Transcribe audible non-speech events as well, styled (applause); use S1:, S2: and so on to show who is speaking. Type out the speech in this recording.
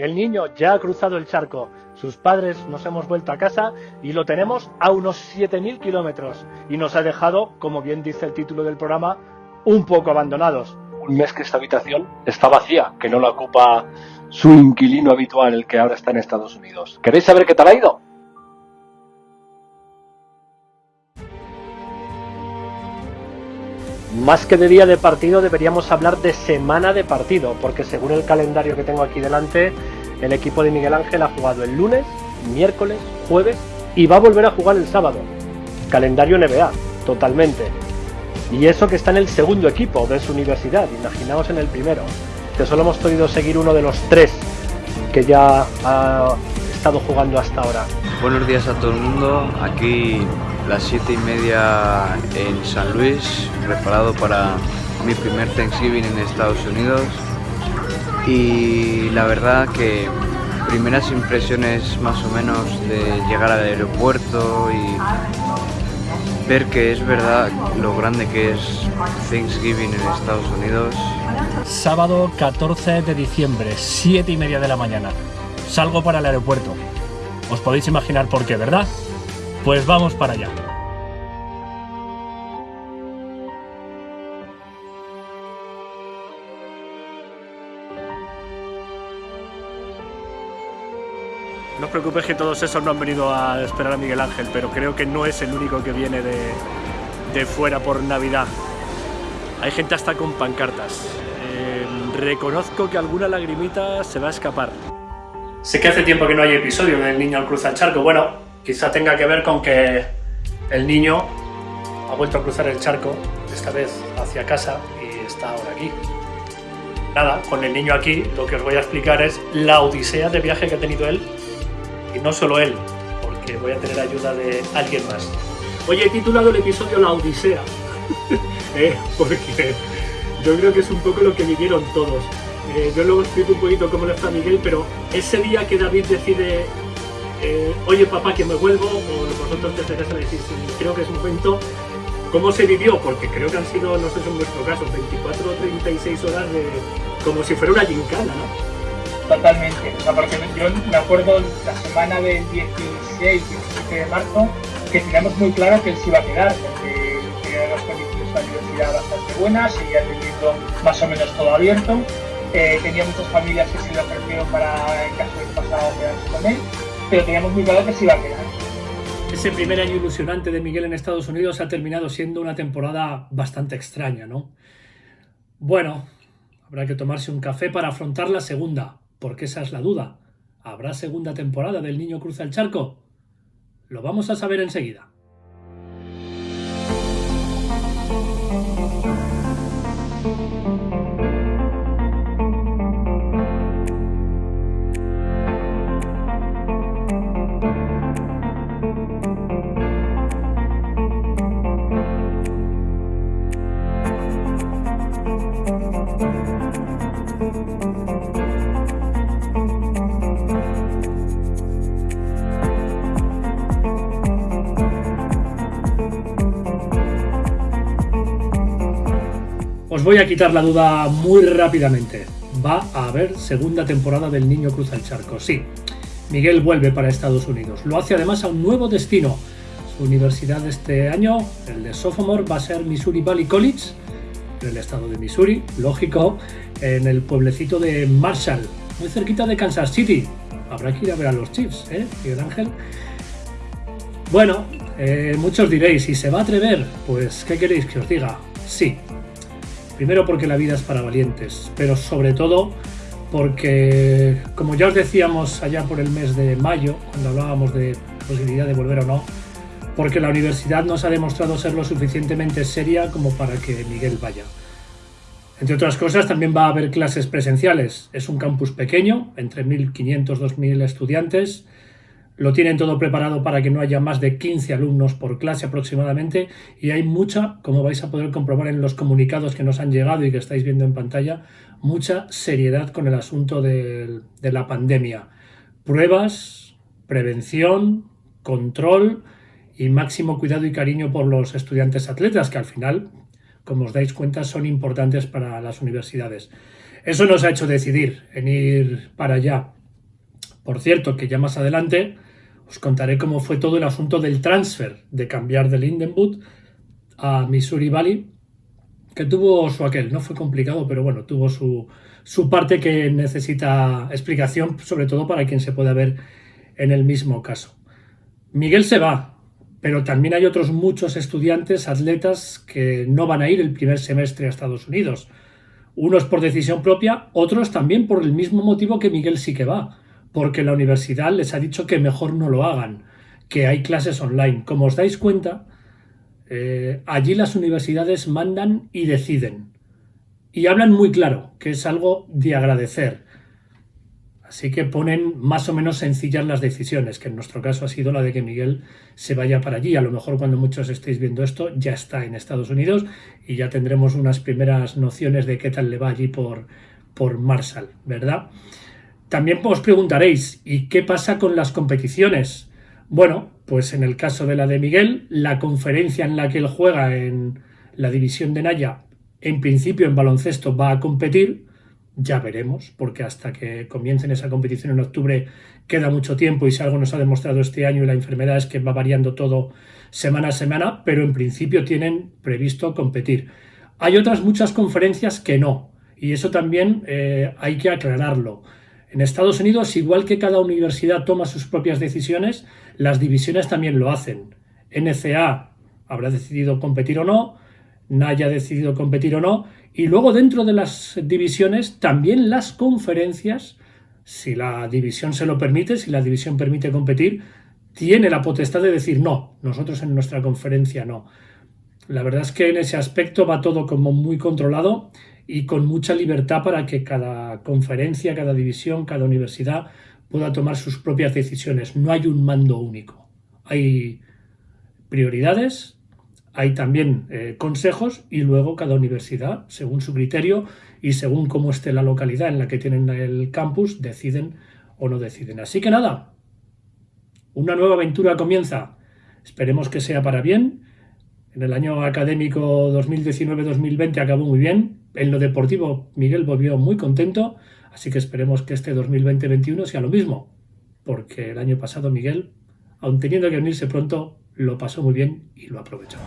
S1: El niño ya ha cruzado el charco, sus padres nos hemos vuelto a casa y lo tenemos a unos 7.000 kilómetros y nos ha dejado, como bien dice el título del programa, un poco abandonados. Un mes que esta habitación está vacía, que no la ocupa su inquilino habitual, el que ahora está en Estados Unidos. ¿Queréis saber qué tal ha ido? Más que de día de partido deberíamos hablar de semana de partido, porque según el calendario que tengo aquí delante, el equipo de Miguel Ángel ha jugado el lunes, miércoles, jueves y va a volver a jugar el sábado. Calendario NBA, totalmente. Y eso que está en el segundo equipo de su universidad, imaginaos en el primero, que solo hemos podido seguir uno de los tres que ya ha estado jugando hasta ahora.
S2: Buenos días a todo el mundo, aquí las siete y media en San Luis, preparado para mi primer Thanksgiving en Estados Unidos y la verdad que primeras impresiones más o menos de llegar al aeropuerto y ver que es verdad lo grande que es Thanksgiving en Estados Unidos.
S1: Sábado 14 de diciembre, 7 y media de la mañana. Salgo para el aeropuerto. Os podéis imaginar por qué, ¿verdad? Pues vamos para allá. No os preocupéis que todos esos no han venido a esperar a Miguel Ángel, pero creo que no es el único que viene de, fuera por Navidad. Hay gente hasta con pancartas. Eh, reconozco que alguna lagrimita se va a escapar. Sé que hace tiempo que no hay episodio del niño al cruzar el charco. Bueno, quizá tenga que ver con que el niño ha vuelto a cruzar el charco, esta vez hacia casa, y está ahora aquí. Nada, con el niño aquí lo que os voy a explicar es la odisea de viaje que ha tenido él y no solo él, porque voy a tener ayuda de alguien más. Oye, he titulado el episodio La Odisea, (laughs) eh, porque yo creo que es un poco lo que vivieron todos. Eh, yo luego explico un poquito cómo le está Miguel, pero ese día que David decide, eh, oye papá que me vuelvo, o vosotros desde casa le decís, creo que es un cuento, ¿cómo se vivió? Porque creo que han sido, no sé si en vuestro caso, 24 o 36 horas de, como si fuera una gincana, ¿no?
S3: Totalmente. O sea, porque yo me acuerdo la semana del 16, 17 de marzo, que teníamos muy claro que él se iba a quedar, porque tenía las condiciones de la universidad bastante buenas, seguía teniendo más o menos todo abierto. Eh, tenía muchas familias que se le ofrecieron para, en caso de que quedarse con él, pero teníamos muy claro que se iba a quedar.
S1: Ese primer año ilusionante de Miguel en Estados Unidos ha terminado siendo una temporada bastante extraña, ¿no? Bueno, habrá que tomarse un café para afrontar la segunda, porque esa es la duda. ¿Habrá segunda temporada del Niño Cruza el Charco? Lo vamos a saber enseguida. Os voy a quitar la duda muy rápidamente. Va a haber segunda temporada del Niño Cruza el Charco. Sí, Miguel vuelve para Estados Unidos. Lo hace además a un nuevo destino. Su universidad este año, el de sophomore, va a ser Missouri Valley College, en el estado de Missouri, lógico, en el pueblecito de Marshall, muy cerquita de Kansas City. Habrá que ir a ver a los Chiefs, ¿eh, Miguel Ángel? Bueno, eh, muchos diréis, ¿y se va a atrever? Pues, ¿qué queréis que os diga? Sí, Primero porque la vida es para valientes, pero sobre todo porque, como ya os decíamos allá por el mes de mayo, cuando hablábamos de posibilidad de volver o no, porque la universidad nos ha demostrado ser lo suficientemente seria como para que Miguel vaya. Entre otras cosas, también va a haber clases presenciales. Es un campus pequeño, entre 1.500 2.000 estudiantes, lo tienen todo preparado para que no haya más de 15 alumnos por clase aproximadamente y hay mucha, como vais a poder comprobar en los comunicados que nos han llegado y que estáis viendo en pantalla, mucha seriedad con el asunto de, de la pandemia. Pruebas, prevención, control y máximo cuidado y cariño por los estudiantes atletas, que al final, como os dais cuenta, son importantes para las universidades. Eso nos ha hecho decidir en ir para allá Por cierto, que ya más adelante os contaré cómo fue todo el asunto del transfer, de cambiar de Lindenwood a Missouri Valley, que tuvo su aquel, no fue complicado, pero bueno, tuvo su, su parte que necesita explicación, sobre todo para quien se pueda ver en el mismo caso. Miguel se va, pero también hay otros muchos estudiantes, atletas, que no van a ir el primer semestre a Estados Unidos. Unos por decisión propia, otros también por el mismo motivo que Miguel sí que va, porque la universidad les ha dicho que mejor no lo hagan, que hay clases online. Como os dais cuenta, eh, allí las universidades mandan y deciden. Y hablan muy claro, que es algo de agradecer. Así que ponen más o menos sencillas las decisiones, que en nuestro caso ha sido la de que Miguel se vaya para allí. A lo mejor cuando muchos estéis viendo esto ya está en Estados Unidos y ya tendremos unas primeras nociones de qué tal le va allí por, por Marshall, ¿verdad? También os preguntaréis, ¿y qué pasa con las competiciones? Bueno, pues en el caso de la de Miguel, la conferencia en la que él juega en la división de Naya, en principio en baloncesto va a competir, ya veremos, porque hasta que comiencen esa competición en octubre queda mucho tiempo y si algo nos ha demostrado este año y la enfermedad es que va variando todo semana a semana, pero en principio tienen previsto competir. Hay otras muchas conferencias que no, y eso también eh, hay que aclararlo. En Estados Unidos, igual que cada universidad toma sus propias decisiones, las divisiones también lo hacen. NCA habrá decidido competir o no, NAYA ha decidido competir o no, y luego dentro de las divisiones, también las conferencias, si la división se lo permite, si la división permite competir, tiene la potestad de decir no, nosotros en nuestra conferencia no. La verdad es que en ese aspecto va todo como muy controlado y con mucha libertad para que cada conferencia, cada división, cada universidad pueda tomar sus propias decisiones. No hay un mando único. Hay prioridades, hay también eh, consejos y luego cada universidad, según su criterio y según cómo esté la localidad en la que tienen el campus, deciden o no deciden. Así que nada, una nueva aventura comienza. Esperemos que sea para bien. En el año académico 2019-2020 acabó muy bien. En lo deportivo Miguel volvió muy contento, así que esperemos que este 2020-21 sea lo mismo, porque el año pasado Miguel, aun teniendo que unirse pronto, lo pasó muy bien y lo aprovechó.